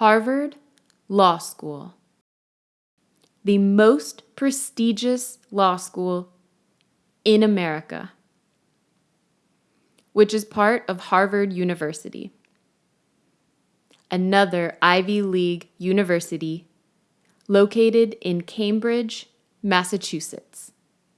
Harvard Law School, the most prestigious law school in America, which is part of Harvard University, another Ivy League university located in Cambridge, Massachusetts.